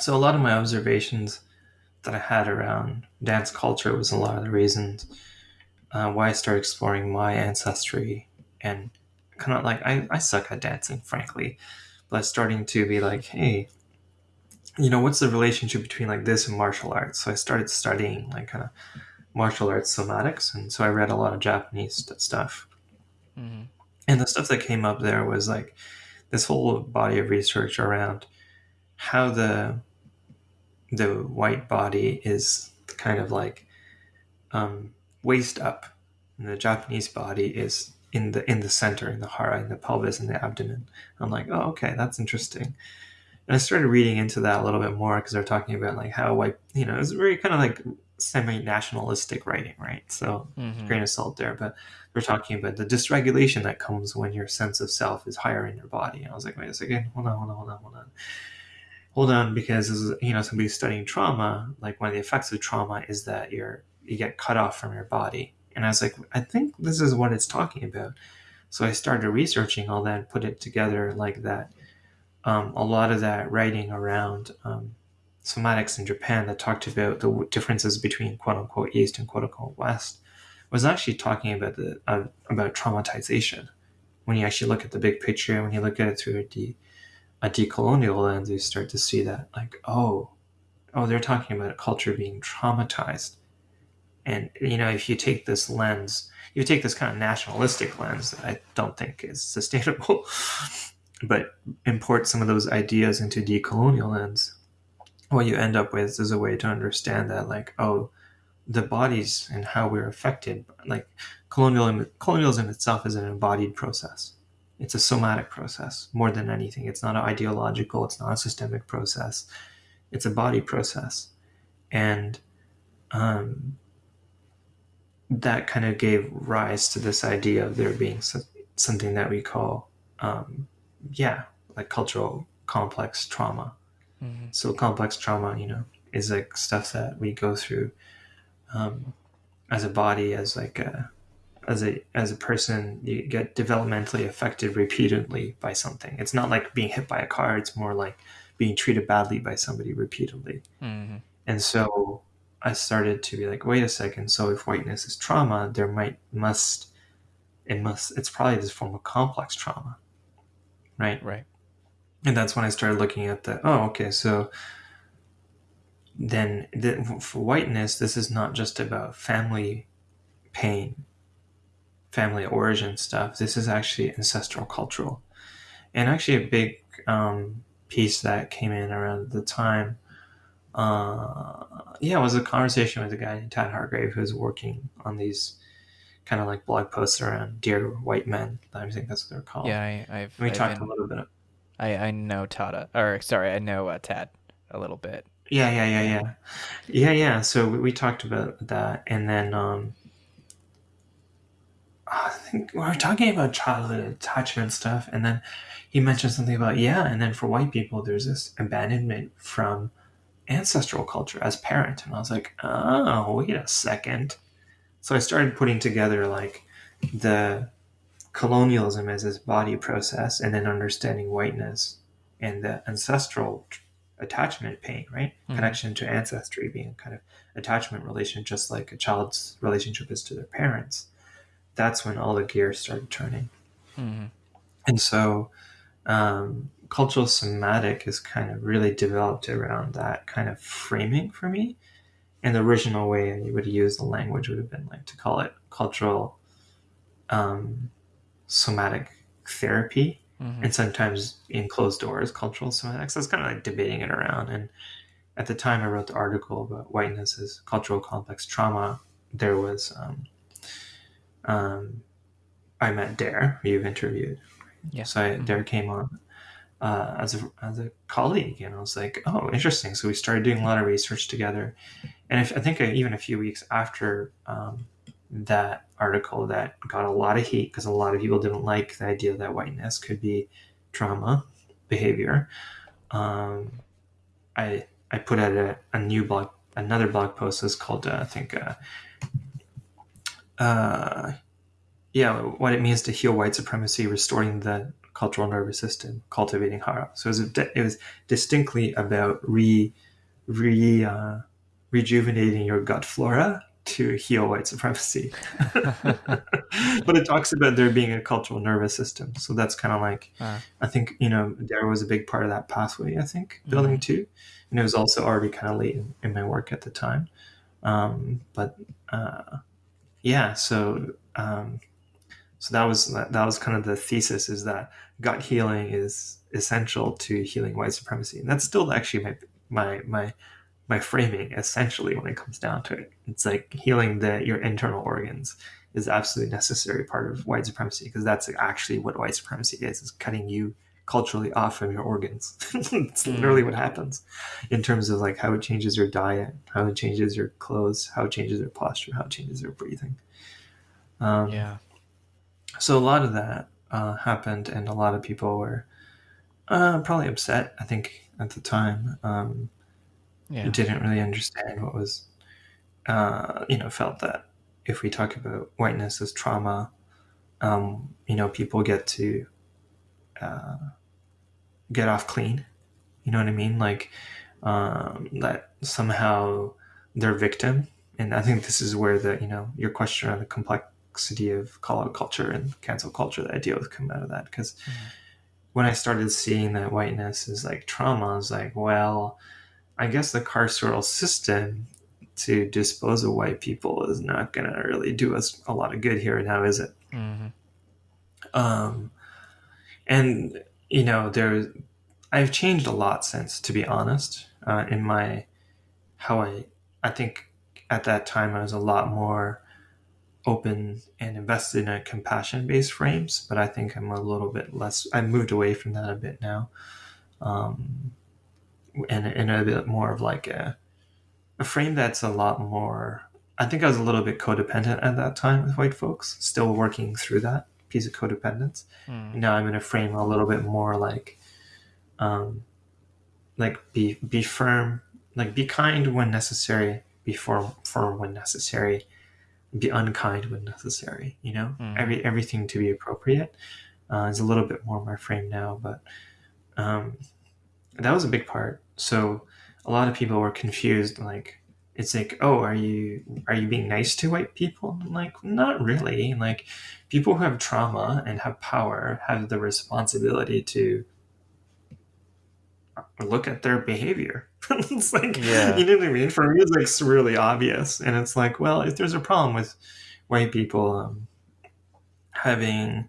so a lot of my observations that I had around dance culture was a lot of the reasons uh, why I started exploring my ancestry and kind of like I, I suck at dancing, frankly, but starting to be like, hey, you know, what's the relationship between like this and martial arts? So I started studying like kind of martial arts somatics, and so I read a lot of Japanese stuff. Mm-hmm. And the stuff that came up there was like this whole body of research around how the the white body is kind of like um, waist up, and the Japanese body is in the in the center, in the hara, in the pelvis, in the abdomen. I'm like, oh, okay, that's interesting. And I started reading into that a little bit more because they're talking about like how white, you know, it's very kind of like semi-nationalistic writing, right? So mm-hmm. grain of salt there, but they're talking about the dysregulation that comes when your sense of self is higher in your body. And I was like, wait a second, hold on, hold on, hold on, hold on. Hold on, because as you know, somebody studying trauma, like one of the effects of trauma is that you're you get cut off from your body. And I was like, I think this is what it's talking about. So I started researching all that and put it together like that. Um, a lot of that writing around um, somatics in Japan that talked about the differences between quote unquote East and quote unquote West was actually talking about the uh, about traumatization. When you actually look at the big picture, when you look at it through de, a decolonial lens, you start to see that like oh, oh, they're talking about a culture being traumatized. And you know, if you take this lens, you take this kind of nationalistic lens that I don't think is sustainable, but import some of those ideas into decolonial lens, what you end up with is a way to understand that, like, oh, the bodies and how we're affected, like colonialism, colonialism itself is an embodied process. It's a somatic process more than anything. It's not an ideological, it's not a systemic process. It's a body process. And um, that kind of gave rise to this idea of there being something that we call, um, yeah, like cultural complex trauma. Mm-hmm. So complex trauma, you know, is like stuff that we go through um, as a body, as like a as a as a person, you get developmentally affected repeatedly by something. It's not like being hit by a car; it's more like being treated badly by somebody repeatedly. Mm-hmm. And so I started to be like, wait a second. So if whiteness is trauma, there might must it must it's probably this form of complex trauma, right? Right. And that's when I started looking at the oh okay so then the, for whiteness this is not just about family pain, family origin stuff. This is actually ancestral cultural, and actually a big um, piece that came in around the time uh, yeah, it was a conversation with a guy named Tad Hargrave who's working on these kind of like blog posts around dear white men. I think that's what they're called. Yeah, I, have we I've talked been, a little bit. Of, I I know Tada, or sorry, I know uh, Tad a little bit. Yeah, yeah, yeah, yeah, yeah, yeah. So we, we talked about that, and then um, I think we were talking about childhood attachment stuff, and then he mentioned something about yeah, and then for white people, there's this abandonment from ancestral culture as parent. And I was like, oh, wait a second. So I started putting together like the colonialism as this body process and then understanding whiteness and the ancestral attachment pain, right? Mm-hmm. Connection to ancestry being kind of attachment relation, just like a child's relationship is to their parents. That's when all the gears started turning. Mm-hmm. And so um, cultural somatic is kind of really developed around that kind of framing for me. And the original way you would use the language would have been like to call it cultural um, somatic therapy. Mm-hmm. And sometimes in closed doors, cultural somatics. So I was kind of like debating it around. And at the time I wrote the article about whiteness as cultural complex trauma, there was um, um, I met Dare, who you've interviewed. Yeah. So I, mm-hmm. Dare came on uh, as a as a colleague, and I was like, oh, interesting. So we started doing a lot of research together, and if, I think even a few weeks after um, that article, that got a lot of heat because a lot of people didn't like the idea that whiteness could be trauma behavior. Um, I I put out a, a new blog, another blog post is called uh, I think. Uh, uh, yeah, what it means to heal white supremacy, restoring the cultural nervous system, cultivating hara. So it was, it was distinctly about re, re, uh, rejuvenating your gut flora to heal white supremacy. but it talks about there being a cultural nervous system. So that's kind of like, uh. I think, you know, there was a big part of that pathway, I think, building mm-hmm. too. And it was also already kind of late in, in, my work at the time. Um, but uh, yeah, so um, so that was that was kind of the thesis is that gut healing is essential to healing white supremacy, and that's still actually my my my my framing essentially when it comes down to it. It's like healing the your internal organs is absolutely necessary part of white supremacy because that's actually what white supremacy is: is cutting you culturally off from your organs. it's mm. literally what happens in terms of like how it changes your diet, how it changes your clothes, how it changes your posture, how it changes your breathing. Um, yeah. So a lot of that uh, happened, and a lot of people were uh, probably upset. I think at the time, um, yeah. didn't really understand what was, uh, you know, felt that if we talk about whiteness as trauma, um, you know, people get to uh, get off clean. You know what I mean? Like um, that somehow they're victim. And I think this is where the you know your question on the complexity of call out culture and cancel culture, the idea would come out of that. Because mm-hmm. when I started seeing that whiteness is like trauma, I was like, well, I guess the carceral system to dispose of white people is not going to really do us a lot of good here now, is it? Mm-hmm. Um, and you know, there, I've changed a lot since, to be honest, uh, in my how I. I think at that time I was a lot more open and invested in a compassion based frames, but I think I'm a little bit less. I moved away from that a bit now, um, and and a bit more of like a a frame that's a lot more. I think I was a little bit codependent at that time with white folks, still working through that piece of codependence. Mm. Now I'm in a frame a little bit more like, um, like be be firm, like be kind when necessary, be firm firm when necessary, be unkind when necessary. You know, mm. every everything to be appropriate uh, is a little bit more my frame now, but um, that was a big part. So a lot of people were confused, like it's like, oh, are you are you being nice to white people? I'm like, not really. Like, people who have trauma and have power have the responsibility to look at their behavior. it's like, yeah. you know what I mean? For me, it's like really obvious, and it's like, well, if there's a problem with white people um, having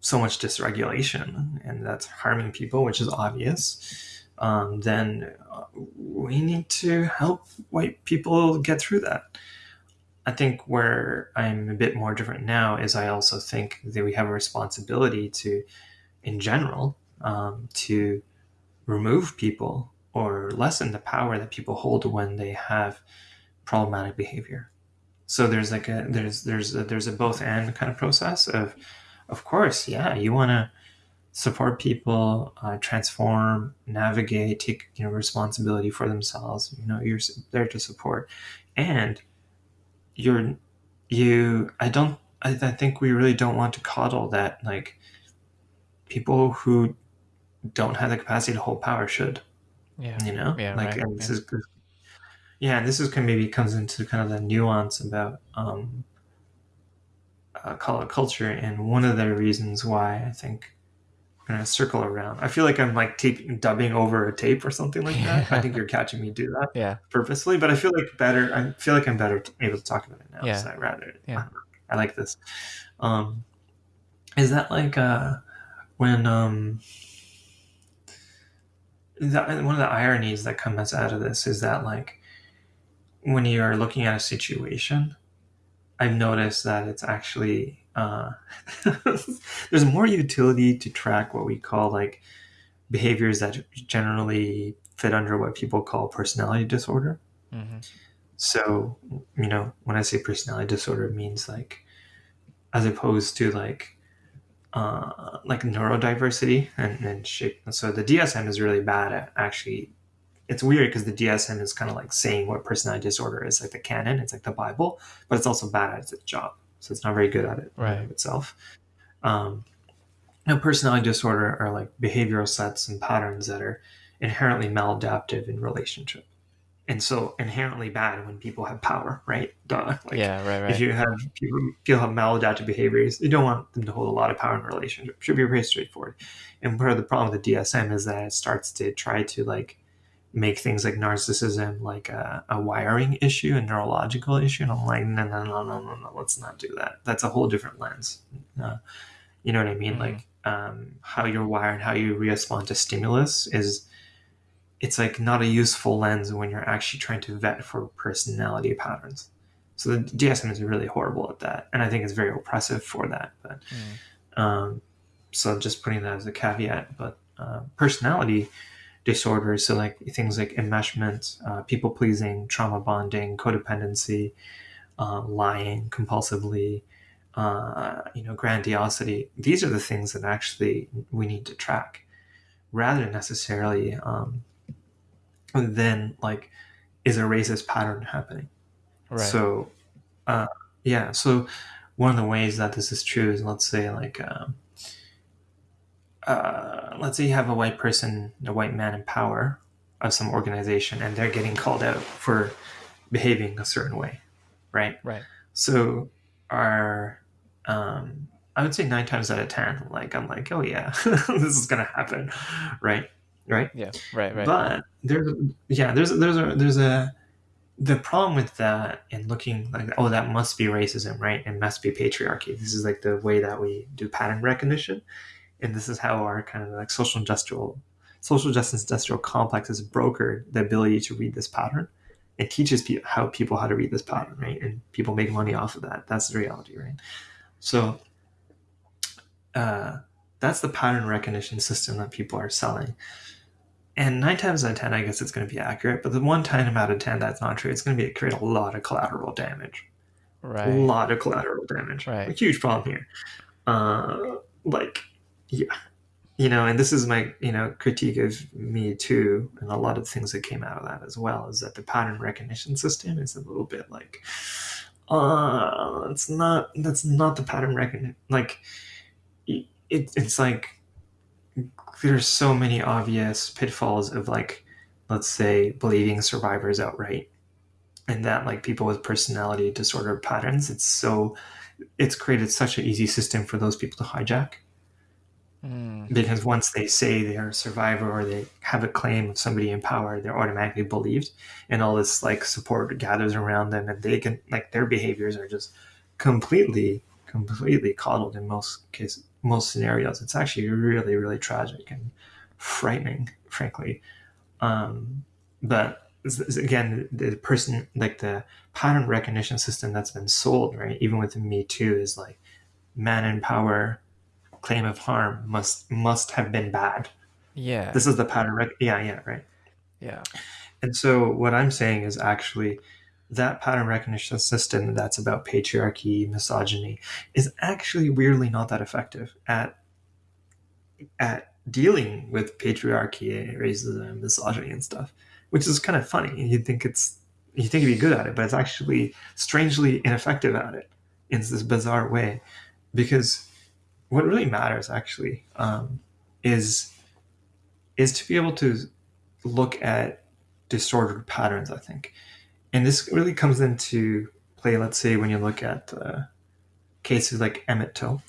so much dysregulation and that's harming people, which is obvious um, then uh, we need to help white people get through that. I think where I'm a bit more different now is I also think that we have a responsibility to, in general, um, to remove people or lessen the power that people hold when they have problematic behavior. So there's like a there's there's a, there's a both and kind of process of, of course, yeah, you want to support people, uh, transform, navigate, take you know responsibility for themselves. You know, you're there to support, and you're you. I don't. I, I think we really don't want to coddle that. Like people who don't have the capacity to hold power should. Yeah. You know. Yeah. Like right. and this yeah. is. Yeah, and this is kind of maybe comes into kind of the nuance about um, uh, call out culture, and one of the reasons why I think kind of circle around. I feel like I'm like tape, dubbing over a tape or something like that. I think you're catching me do that yeah. purposely, but I feel like better. I feel like I'm better able to talk about it now. Yeah. So I rather, yeah. I, I like this. Um, is that like uh, when um, that, one of the ironies that comes out of this is that like when you're looking at a situation, I've noticed that it's actually uh, there's more utility to track what we call like behaviors that generally fit under what people call personality disorder. Mm-hmm. So, you know, when I say personality disorder, it means like, as opposed to like, uh, like neurodiversity and, and shape. So the DSM is really bad at actually. It's weird because the DSM is kind of like saying what personality disorder is, like the canon. It's like the Bible, but it's also bad at its job so it's not very good at it right. itself. Um, know, personality disorder are like behavioral sets and patterns that are inherently maladaptive in relationship and so inherently bad when people have power, right? Duh. Like, yeah, right, right. If you have people, people have maladaptive behaviors, you don't want them to hold a lot of power in a relationship. It should be pretty straightforward. And part of the problem with the DSM is that it starts to try to like make things like narcissism like a, a wiring issue, a neurological issue. And I'm like, no, no, no, no, no, no. Let's not do that. That's a whole different lens. Uh, you know what I mean? Mm-hmm. Like um, how you're wired, how you respond to stimulus is it's like not a useful lens when you're actually trying to vet for personality patterns. So the DSM is really horrible at that, and I think it's very oppressive for that. But mm. um, so i'm just putting that as a caveat. But uh, personality disorders, so like things like enmeshment, uh, people pleasing, trauma bonding, codependency, uh, lying compulsively, uh, you know, grandiosity. These are the things that actually we need to track, rather than necessarily um, then like is a racist pattern happening right so uh, yeah so one of the ways that this is true is let's say like um, uh, let's say you have a white person a white man in power of some organization and they're getting called out for behaving a certain way right right so our um, i would say nine times out of ten like i'm like oh yeah this is gonna happen right right? Yeah, right, right. But there's yeah, there's there's a there's a the problem with that and looking like oh that must be racism, right? It must be patriarchy. This is like the way that we do pattern recognition, and this is how our kind of like social industrial social justice industrial complex has brokered the ability to read this pattern. It teaches people how people how to read this pattern, right? And people make money off of that. That's the reality, right? So. Uh, that's the pattern recognition system that people are selling. And nine times out of ten, I guess it's going to be accurate. But the one time out of ten that's not true, it's going to be create a lot of collateral damage. Right. A lot of collateral damage. Right. A huge problem here. Uh, like, yeah, you know, and this is my you know critique of me too, and a lot of things that came out of that as well is that the pattern recognition system is a little bit like, uh, it's not that's not the pattern recognition. Like, it, it's like there's so many obvious pitfalls of like let's say believing survivors outright and that like people with personality disorder patterns it's so it's created such an easy system for those people to hijack mm. because once they say they are a survivor or they have a claim of somebody in power they're automatically believed and all this like support gathers around them and they can like their behaviors are just completely completely coddled in most cases most scenarios. It's actually really, really tragic and frightening, frankly. Um, but again, the person, like the pattern recognition system that's been sold, right, even with Me Too, is like man in power, claim of harm must must have been bad. Yeah. This is the pattern. Rec- yeah, yeah, right. Yeah. And so what I'm saying is actually that pattern recognition system that's about patriarchy, misogyny, is actually weirdly not that effective at at dealing with patriarchy, racism, misogyny, and stuff. Which is kind of funny. You'd think it's you think you'd be good at it, but it's actually strangely ineffective at it in this bizarre way, because what really matters actually um, is is to be able to look at disordered patterns. I think and this really comes into play, let's say, when you look at uh, cases like Emmett Till,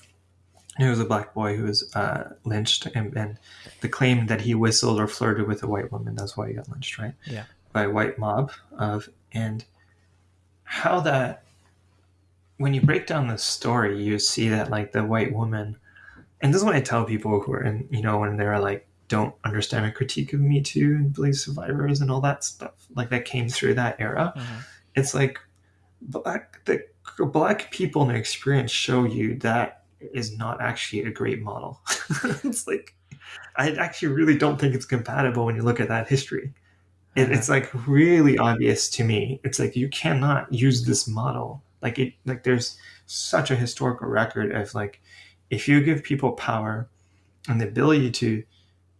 who was a black boy who was uh, lynched, and, and, the claim that he whistled or flirted with a white woman, that's why he got lynched, right? Yeah. By a white mob. Of, and how that, when you break down the story, you see that, like, the white woman, and this is what I tell people who are in, you know, when they're like, don't understand a critique of Me Too and believe survivors and all that stuff like that came through that era. Mm-hmm. It's like black the black people in the experience show you that is not actually a great model. it's like I actually really don't think it's compatible when you look at that history. It. It's like really obvious to me. It's like you cannot use this model. Like it, like there's such a historical record of like if you give people power and the ability to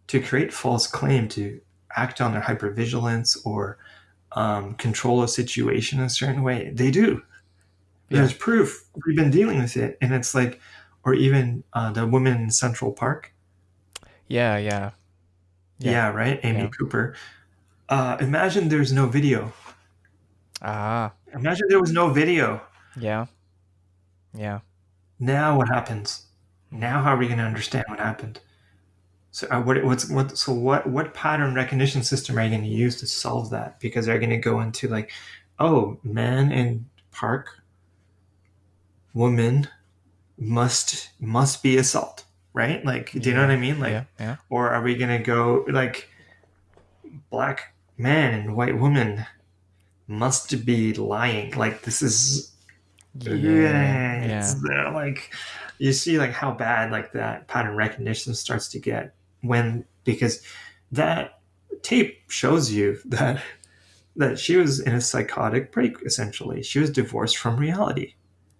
to create false claim to act on their hypervigilance or um, control a situation a certain way. They do. Yeah. There's proof. We've been dealing with it, and it's like, or even uh, the woman in Central Park. Yeah, yeah. Yeah, Yeah. right, Amy Yeah. Cooper. Uh, imagine there's no video. Ah, Imagine there was no video. yeah. Yeah. Now what happens? Now how are we going to understand what happened? So uh, what what's what so what what pattern recognition system are you going to use to solve that? Because they're going to go into like, oh, man in park, woman must must be assault, right? Like, do you know what I mean? Like, yeah, yeah. or are we going to go like, black man and white woman must be lying? Like, this is Yeah. yeah, Yeah. it's there, like you see like how bad like that pattern recognition starts to get when because that tape shows you that that she was in a psychotic break essentially she was divorced from reality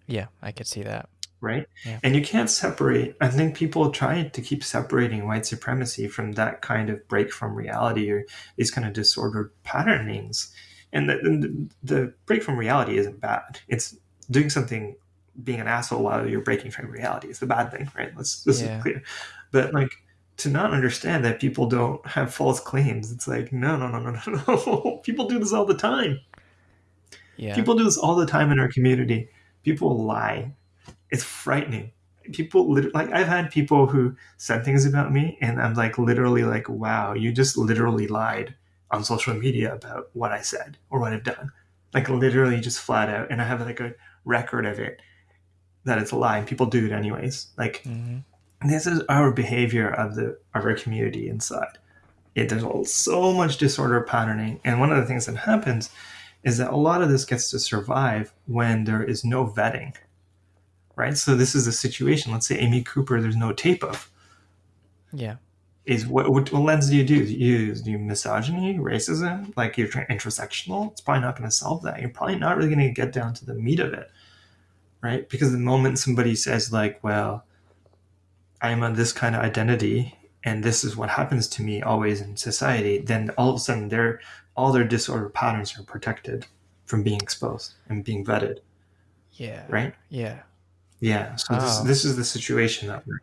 Yeah, I could see that. right Yeah. and you can't separate i think people try to keep separating white supremacy from that kind of break from reality or these kind of disordered patternings and the, the, the break from reality isn't bad it's doing something being an asshole while you're breaking from reality is the bad thing right let's this Yeah. is clear but like to not understand that people don't have false claims it's like no no no no no no people do this all the time Yeah. People do this all the time in our community. People lie. It's frightening. People lit- like I've had people who said things about me, and I'm like literally like, "Wow, you just literally lied on social media about what I said or what I've done." Like literally, just flat out, and I have like a record of it that it's a lie, and people do it anyways. Like hmm this is our behavior of the of our community inside. It, there's all- so much disorder patterning, and one of the things that happens is that a lot of this gets to survive when there is no vetting, right? So this is a situation. Let's say Amy Cooper, there's no tape of. Yeah. Is what, what, what lens do you do? Do you use do you misogyny, racism, like you're trying intersectional? It's probably not going to solve that. You're probably not really going to get down to the meat of it, right? Because the moment somebody says like, "Well, I'm on this kind of identity and this is what happens to me always in society then all of a sudden their all their disorder patterns are protected from being exposed and being vetted Yeah. right Yeah. yeah so this, Oh. this is the situation that we're